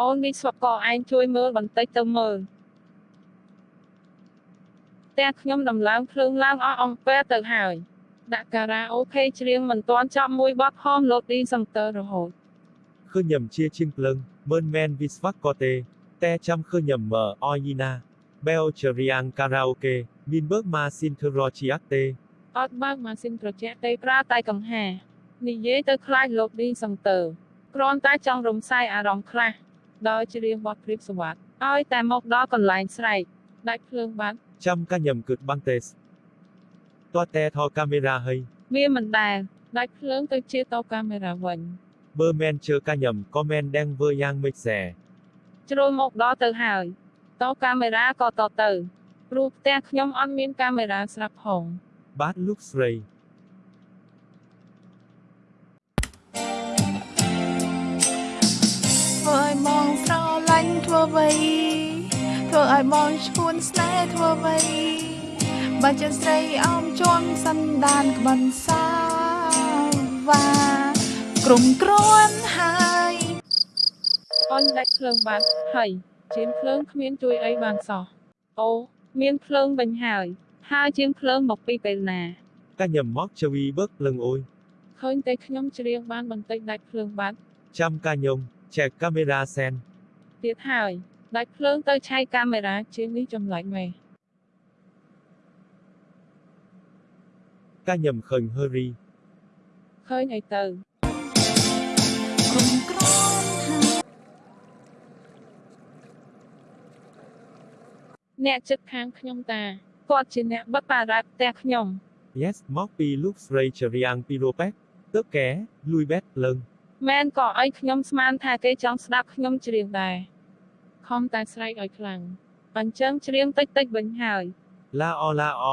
អូននេះស្វកឯងជួយមើលបន្តិចទៅមើលតែខ្ញុំដំឡើងភ្លើងឡើងអស់អំពែទៅហើយដាក់ការ៉ាអូខេច្រៀងមិនទាន់ចប់មួយបទហមលោកឌីសង្ទ័ររហូតឃើញញឹមជាជាងភ្លើងមើលមែនវិស្វៈក៏ទេតែចាំឃើញញឹមមើអយីណាបែលជារៀងការ៉ាអូខេមានបើកម៉ាស៊ីនធ្វើរជាក់ទេអត់បើកម៉ាស៊ីនត្រជាក់ទេប្រើតែកង្ហានិយាយទៅខ្លាចលោកឌីសង្ទ័រគ្រាន់តែចង់រំសាយអារម្មណ៍ខ្លះ ដោយច្រៀងបទព្រៀបសវត្តឲ្យតែមកដល់កន្លែងស្រែកដាច់ភ្លើងបាត់ចាំកាញឹមគិតបាំងទេសតើតែថតកាមេរ៉ាហើយវាមិនដែលដាច់ភ្លើងទៅជាតកាមេរ៉ាវិញបើមែនជើកាញឹមក៏មែនដេងវើយ៉ាងមិនសែជ្រុលមកដល់ទៅហើយតកាមេរ៉ាក៏តទៅព្រោះផ្ទះខ្ញុំអត់មានកាមេរ៉ាស្រាប់ផងបាទលោកស្រី ញ់ធ្វើអ្វីធ្វើឲ្យបងឈួនស្នេហ៍ធ្វើអ្វីបើចិនស្រីអោមជន់សន្តានក្បិនសាវ៉ាក្រុមក្រនហើយអញដាច់ភ្លើងបាត់ហើយជាងភ្លើងគ្មានជួយអីបានសោះអូមានភ្លើងវិញហើយហើយជាងភ្លើងមកពីពេលណាតែញ៉ាំមកជ្វីបឹកភ្លើងអូយឃើញតែខ្ញុំច្រៀងបានបន្តិចដាច់ភ្លើងបាត់ចាំកាញុំចែកកាមេរ៉ាសែន ទៀតហើយដាច់ភ្លើងទៅឆៃកាមេរ៉ាជាងនេះចម្លែកមែនកាញឹមឃើញហឺរីឃើញអីទៅក្រុមគ្រាន់ហើយអ្នកចិត្តខាងខ្ញុំតាគាត់ជាអ្នកបិទបារ៉ាផ្ទះខ្ញុំ Yes មកពីលោកស្រីជារៀងពីរ៉ូប៉េទឹកកែលួយបេតលឹង មែនក៏អីខ្ញុំស្មានថាគេចង់ស្ដាប់ខ្ញុំច្រៀងដែរខំតែស្រែកឲ្យខ្លាំងអញ្ចឹងច្រៀងតិចតិចៗវិញហើយឡាអឡាអ